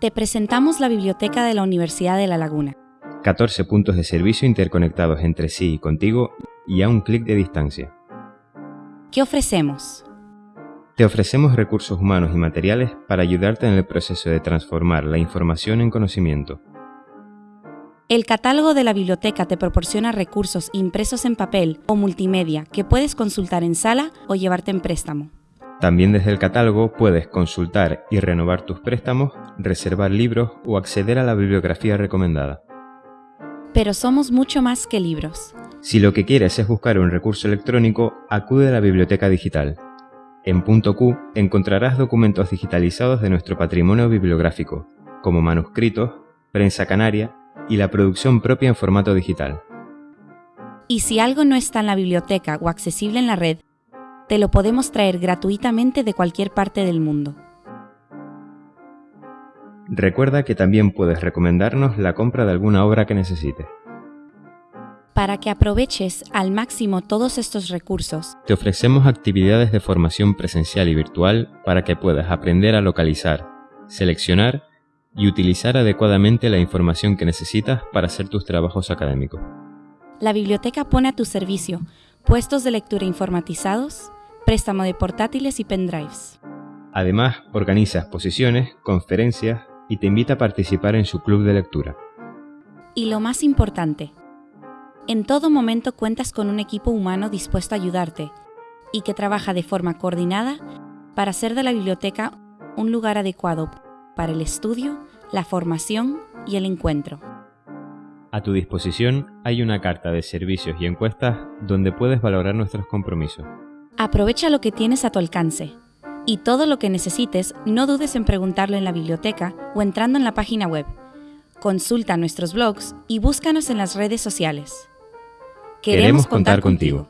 Te presentamos la biblioteca de la Universidad de La Laguna. 14 puntos de servicio interconectados entre sí y contigo y a un clic de distancia. ¿Qué ofrecemos? Te ofrecemos recursos humanos y materiales para ayudarte en el proceso de transformar la información en conocimiento. El catálogo de la biblioteca te proporciona recursos impresos en papel o multimedia que puedes consultar en sala o llevarte en préstamo. También desde el catálogo puedes consultar y renovar tus préstamos, reservar libros o acceder a la bibliografía recomendada. Pero somos mucho más que libros. Si lo que quieres es buscar un recurso electrónico, acude a la biblioteca digital. En punto Q encontrarás documentos digitalizados de nuestro patrimonio bibliográfico, como manuscritos, prensa canaria y la producción propia en formato digital. Y si algo no está en la biblioteca o accesible en la red, te lo podemos traer gratuitamente de cualquier parte del mundo. Recuerda que también puedes recomendarnos la compra de alguna obra que necesites. Para que aproveches al máximo todos estos recursos, Te ofrecemos actividades de formación presencial y virtual para que puedas aprender a localizar, seleccionar y utilizar adecuadamente la información que necesitas para hacer tus trabajos académicos. la biblioteca pone a tu servicio puestos de lectura informatizados, préstamo de portátiles y pendrives. Además, organiza exposiciones, conferencias y te invita a participar en su club de lectura. Y lo más importante, en todo momento cuentas con un equipo humano dispuesto a ayudarte y que trabaja de forma coordinada para hacer de la biblioteca un lugar adecuado para el estudio, la formación y el encuentro. A tu disposición hay una carta de servicios y encuestas donde puedes valorar nuestros compromisos. Aprovecha lo que tienes a tu alcance y todo lo que necesites no dudes en preguntarlo en la biblioteca o entrando en la página web. Consulta nuestros blogs y búscanos en las redes sociales. Queremos contar contigo.